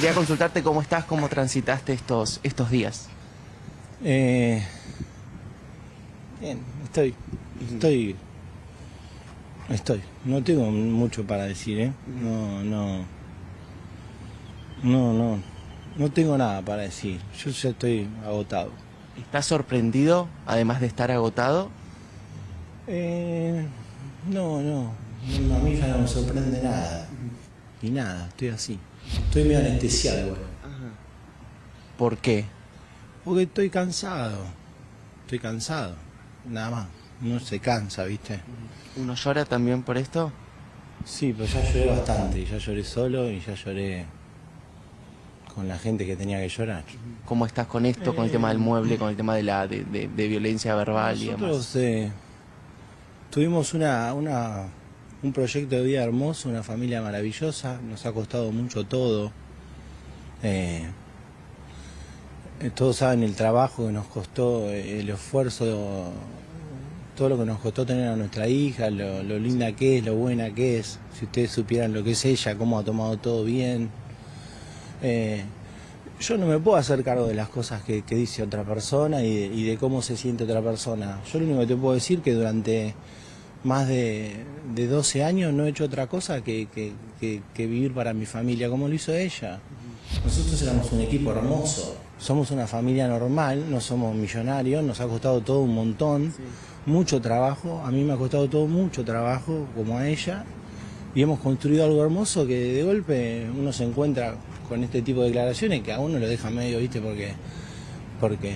Quería consultarte cómo estás, cómo transitaste estos, estos días. Eh, bien, estoy, estoy, estoy. No tengo mucho para decir, ¿eh? No, no, no, no, no tengo nada para decir. Yo ya estoy agotado. ¿Estás sorprendido, además de estar agotado? Eh, no, no, a mí ya no me sorprende nada. Y nada, estoy así. Estoy medio anestesiado, güey. ¿Por qué? Porque estoy cansado. Estoy cansado. Nada más. No se cansa, ¿viste? ¿Uno llora también por esto? Sí, pero ya lloré bastante. Ya lloré solo y ya lloré con la gente que tenía que llorar. ¿Cómo estás con esto, con el tema del mueble, con el tema de la de, de- de violencia verbal y demás? Nosotros eh, tuvimos una, una, un proyecto de vida hermoso, una familia maravillosa. Nos ha costado mucho todo. Eh, eh, todos saben el trabajo que nos costó, eh, el esfuerzo, todo lo que nos costó tener a nuestra hija, lo, linda que es, lo buena que es. Si ustedes supieran lo que es ella, cómo ha tomado todo bien. Eh, yo no me puedo hacer cargo de las cosas que, que dice otra persona y de, y de cómo se siente otra persona. Yo lo único que te puedo decir es que durante más de, de 12 años no he hecho otra cosa que, que- que- que vivir para mi familia, como lo hizo ella. Nosotros éramos un equipo hermoso. Somos una familia normal, no somos millonarios, nos ha costado todo un montón, mucho trabajo. A mí me ha costado todo mucho trabajo, como a ella. Y hemos construido algo hermoso que de golpe uno se encuentra con este tipo de declaraciones que a uno lo deja medio, ¿viste? Porque, porque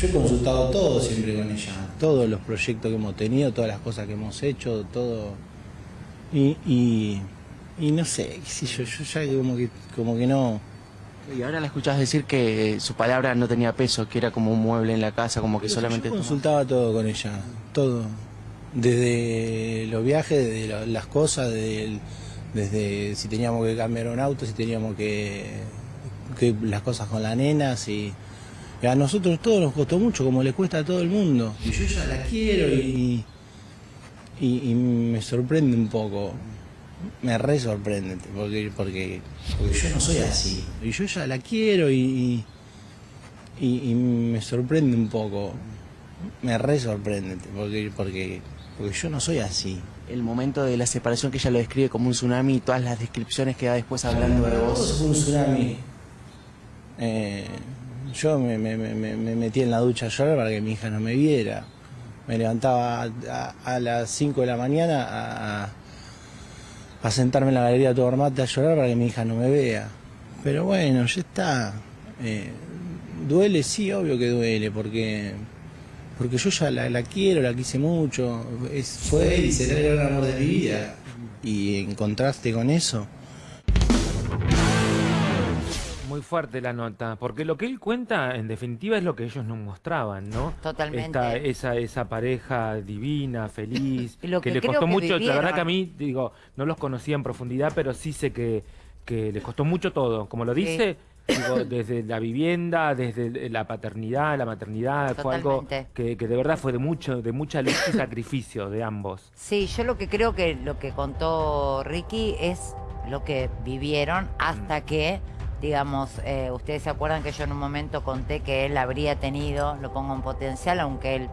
yo he consultado todo siempre con ella, todos los proyectos que hemos tenido, todas las cosas que hemos hecho, todo. Y, y, y no sé, sé yo, yo ya como que, como que no. Y ahora la escuchás decir que su palabra no tenía peso, que era como un mueble en la casa, como que solamente... Yo tomaba- consultaba todo con ella, todo. Desde los viajes, desde las cosas, desde, el- desde si teníamos que cambiar un auto, si teníamos que, que las cosas con la nena, si... a nosotros todo nos costó mucho, como le cuesta a todo el mundo. Y yo ya la quiero y, y, y me sorprende un poco. Me re sorprende, porque, porque, porque yo no soy así. Y yo ya la quiero y, y, me sorprende un poco. Me re sorprende, porque, porque, porque yo no soy así. El momento de la separación que ella lo describe como un tsunami y todas las descripciones que da después hablando de Todo vos. un tsunami. Eh, yo me, me- me- me- me metí en la ducha a llorar para que mi hija no me viera. Me levantaba a, a- a las 5 de la mañana a, sentarme en la galería de todo armate a llorar para que mi hija no me vea. Pero bueno, ya está. Eh, duele, sí, obvio que duele, porque porque yo ya la, la quiero, la quise mucho. Es, fue y será el amor de mi vida. Y en contraste con eso. Muy fuerte la nota, porque lo que él cuenta, en definitiva, es lo que ellos nos mostraban, ¿no? Totalmente. Esta- esa, esa pareja divina, feliz, lo que le costó que mucho. La verdad que a mí, digo, no los conocía en profundidad, pero sí sé que, que les costó mucho todo. Como lo dice, digo, desde la vivienda, desde la paternidad, la maternidad, fue algo que, que de verdad fue de mucho, de mucha lucha y sacrificio de ambos. Sí, yo lo que creo que lo que contó Ricky es lo que vivieron hasta que, digamos, eh, ustedes se acuerdan que yo en un momento conté que él habría tenido, lo pongo en potencial, aunque él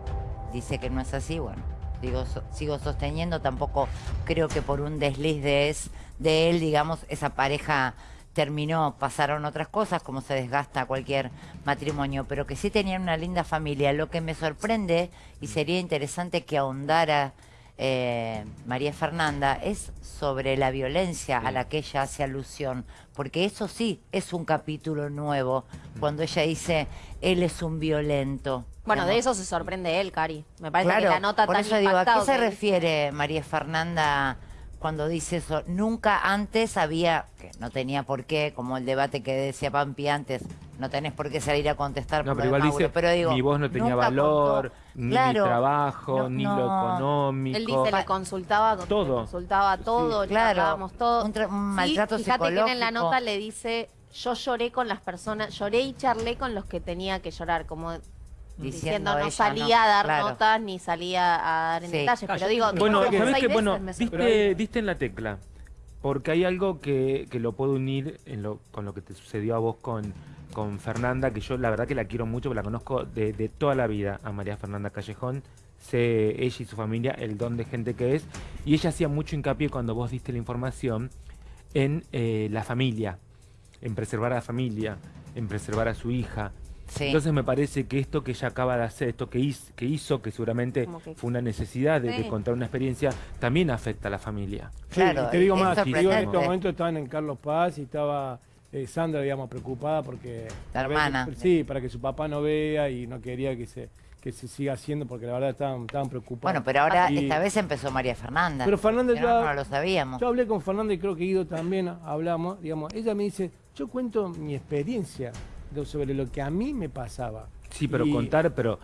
dice que no es así, bueno, digo, sigo sosteniendo, tampoco creo que por un desliz de, es, de él, digamos, esa pareja terminó, pasaron otras cosas, como se desgasta cualquier matrimonio, pero que sí tenían una linda familia. Lo que me sorprende, y sería interesante que ahondara eh, María Fernanda, es sobre la violencia a la que ella hace alusión, porque eso sí es un capítulo nuevo, cuando ella dice, él es un violento. Bueno, de eso se sorprende él, Cari. Me parece Claro, que la nota por tan eso digo, ¿a qué se refiere María Fernanda cuando dice eso? Nunca antes había, que no tenía por qué, como el debate que decía Pampi antes, no tenés por qué salir a contestar No, por pero igual dice, pero digo, mi voz no tenía valor, contó. ni Claro, mi trabajo, no, ni lo económico. Él dice, le consultaba, con- Todo. le consultaba todo, claro, charlábamos todo. un un Sí, maltrato fíjate que en la nota le dice, yo lloré con las personas, lloré y charlé con los que tenía que llorar, como Diciendo diciendo, no salía no, a dar claro. notas ni salía a dar en Sí. detalles, Ah, pero digo, bueno, como ¿sabés seis qué? Bueno, diste, diste en la tecla. porque hay algo que, que lo puedo unir en lo, con lo que te sucedió a vos con, con Fernanda, que yo la verdad que la quiero mucho, porque la conozco de, de toda la vida, a María Fernanda Callejón. Sé ella y su familia el don de gente que es. Y ella hacía mucho hincapié cuando vos diste la información en eh, la familia, en preservar a la familia, en preservar a su hija. Sí. Entonces me parece que esto que ella acaba de hacer, esto que hizo, que, hizo, que seguramente que- fue una necesidad de, de Sí. contar una experiencia, también afecta a la familia. Claro, Sí, te digo es más, digo, en este sorprendente. momento estaban en Carlos Paz y estaba eh, Sandra, digamos, preocupada porque... La hermana. sí, para que su papá no vea y no quería que se, que se siga haciendo porque la verdad estaban, estaban preocupados. Bueno, pero ahora Y- esta vez empezó María Fernanda. Pero Fernanda yo, no, no lo sabíamos. yo hablé con Fernanda y creo que Guido también hablamos, digamos, ella me dice, yo cuento mi experiencia de- sobre lo que a mí me pasaba. Sí, pero Y- contar, pero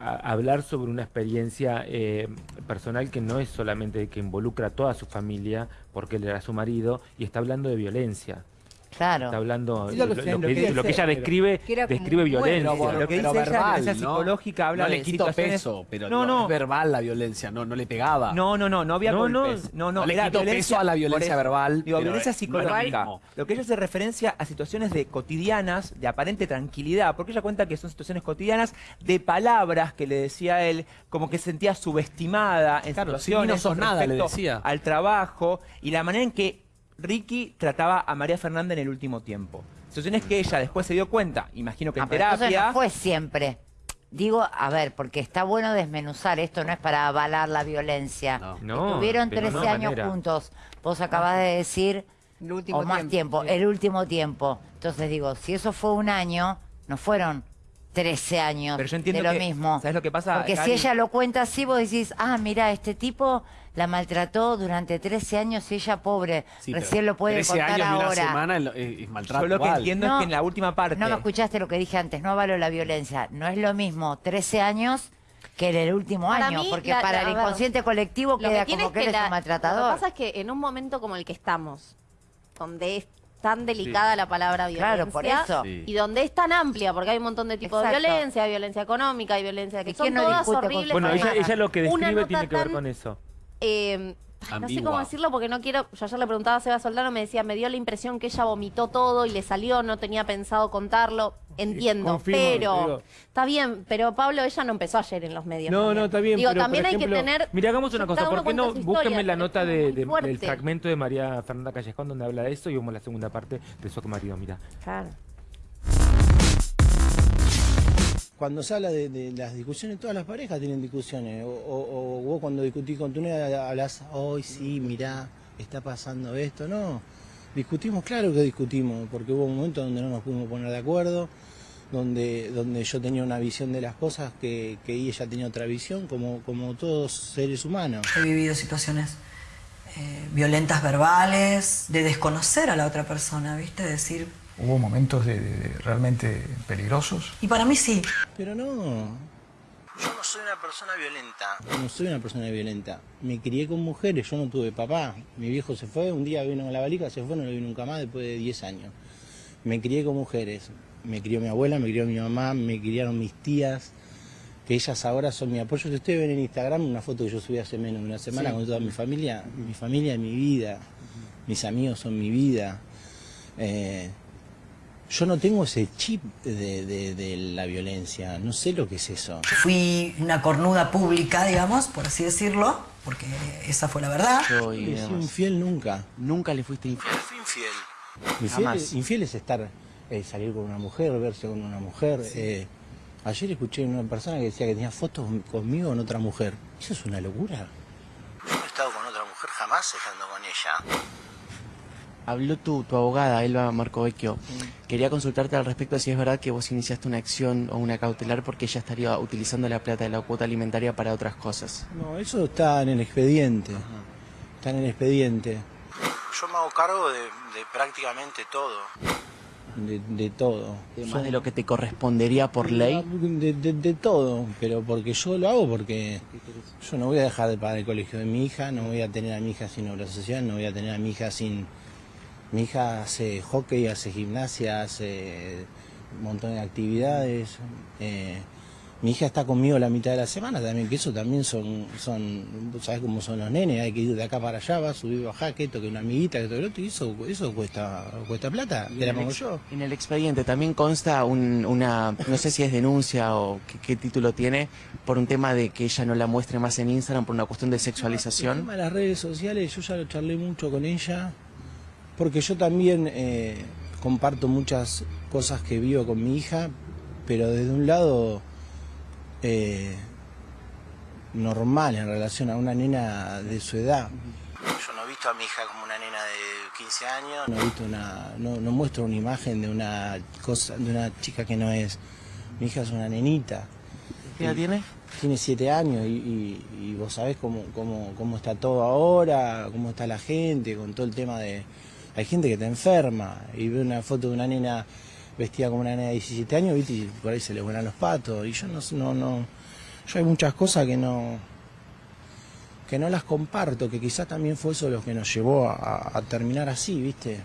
a- hablar sobre una experiencia eh, personal que no es solamente que involucra a toda su familia, porque él era su marido, y está hablando de violencia. Claro. Está hablando Ella lo, lo lo sé, lo que, quiere lo que ella describe, Que describe violencia. bueno, Lo que pero dice ella, verbal, violencia ¿no? psicológica, habla no de le quito situaciones- peso, pero no, no, no, es verbal la violencia, no, no le pegaba. no, no, no, no había No, no, golpes. No, no, no le violencia peso a la violencia verbal, Digo, violencia no es lo psicológica. Lo que ella hace referencia a situaciones de cotidianas, de aparente tranquilidad, porque ella cuenta que son situaciones cotidianas de palabras que le decía él, como que se sentía subestimada en Claro, situaciones mí no sos con nada, le decía. al trabajo y la manera en que Ricky trataba a María Fernanda en el último tiempo. Situaciones que ella después se dio cuenta, imagino que Ah, en pero entonces terapia. no fue siempre. Digo, a ver, porque está bueno desmenuzar, esto no es para avalar la violencia. No. No, Estuvieron de 13 ninguna años manera. juntos. Vos acabás de decir, El último o más tiempo. tiempo, el último tiempo. Entonces digo, si eso fue un año, no fueron 13 años Pero yo entiendo de lo que- mismo. ¿sabes lo que pasa, Porque si ella lo cuenta así, vos decís, ah, mira, este tipo la maltrató durante 13 años y ella pobre, Sí, recién lo puede 13 contar años de una ahora. semana es, es maltrato Yo lo que igual. entiendo es que en la última parte. No me escuchaste lo que dije antes, no avalo la violencia. No es lo mismo 13 años que en el último Para año, mí, porque la- para la- el inconsciente colectivo Lo queda como es que él es la- un Lo maltratador. que pasa es que en un momento como el que estamos, donde es tan delicada la palabra violencia, Claro, por eso. Y donde es tan amplia, porque hay un montón de tipos Exacto. de violencia, hay violencia económica, hay violencia que ¿Y son no todas horribles. Bueno, ella, lo que describe tiene que ver tan- con eso. Eh, no sé cómo decirlo porque no quiero. Yo ayer le preguntaba a Seba Soldano, me decía, me dio la impresión que ella vomitó todo y le salió, no tenía pensado contarlo. Entiendo, confirmo, pero digo. está bien, pero Pablo, ella no empezó ayer en los medios. No, también. no, está bien, Digo, pero, por también hay que tener. Mira, hagamos una cosa, ¿por qué no búsquenme la nota de- de- del fragmento de María Fernanda Callejón donde habla de eso y vemos la segunda parte de su marido, mira. Claro. Cuando se habla de, de las discusiones, todas las parejas tienen discusiones. O, o- o vos cuando discutís con tu novia hablas, hoy sí, mirá, está pasando esto. No, discutimos, claro que discutimos, porque hubo un momento donde no nos pudimos poner de acuerdo, donde, donde yo tenía una visión de las cosas que, que ella tenía otra visión, como, como todos seres humanos. He vivido situaciones eh, violentas verbales, de desconocer a la otra persona, ¿viste? Decir, Hubo momentos de, de- de realmente peligrosos. y para mí sí, Pero no, yo no soy una persona violenta. No soy una persona violenta. Me crié con mujeres, yo no tuve papá. Mi viejo se fue, un día vino con la valija, se fue, no lo vi nunca más después de 10 años. Me crié con mujeres. Me crió mi abuela, me crió mi mamá, me criaron mis tías, que ellas ahora son mi apoyo. Si ustedes ven en Instagram una foto que yo subí hace menos de una semana con toda mi familia, mi familia es mi vida, mis amigos son mi vida. Eh, yo no tengo ese chip de, de- de la violencia, no sé lo que es eso. fui una cornuda pública, digamos, por así decirlo, porque esa fue la verdad. Yo y No demás. infiel nunca. Nunca le fuiste infiel. Fui infiel. Infiel, Jamás. infiel es estar, eh, salir con una mujer, verse con una mujer. eh, ayer escuché una persona que decía que tenía fotos conmigo con otra mujer. Eso es una locura. Yo no he estado con otra mujer jamás estando con ella. Habló tu, tu abogada, Elba Marcovecchio. Quería consultarte al respecto si es verdad que vos iniciaste una acción o una cautelar porque ella estaría utilizando la plata de la cuota alimentaria para otras cosas. No, eso está en el expediente. Está en el expediente. Yo me hago cargo de, de prácticamente todo. De, de todo. Más de lo que te correspondería por ley. De, de- de todo, pero porque yo lo hago porque yo no voy a dejar de pagar el colegio de mi hija, no voy a tener a mi hija sin obra social, no voy a tener a mi hija sin... Mi hija hace hockey, hace gimnasia, hace un montón de actividades. eh, Mi hija está conmigo la mitad de la semana también, que eso también son, son ¿sabes cómo son los nenes? Hay que ir de acá para allá, va a subir, bajar, que esto, que una amiguita, que todo lo otro, y eso, eso cuesta, cuesta plata, Y te la en el pongo ex- yo. En el expediente también consta un- una, no sé si es denuncia o qué, qué título tiene, por un tema de que ella no la muestre más en Instagram por una cuestión de El sexualización. tema de las redes sociales, yo ya lo charlé mucho con ella, porque yo también eh, comparto muchas cosas que vivo con mi hija, pero desde un lado eh, normal en relación a una nena de su edad. Yo no he visto a mi hija como una nena de 15 años, no he visto una, no, no muestro una imagen de una cosa, de una chica que no es. Mi hija es una nenita. ¿Qué edad tiene? Tiene siete años y, y- y vos sabés cómo, cómo, cómo está todo ahora, cómo está la gente, con todo el tema de... Hay gente que te enferma y ve una foto de una nena vestida como una nena de 17 años, ¿viste? y por ahí se le vuelan los patos. Y yo no, no, no... Yo hay muchas cosas que no que no las comparto, que quizás también fue eso lo que nos llevó a, a terminar así, ¿viste?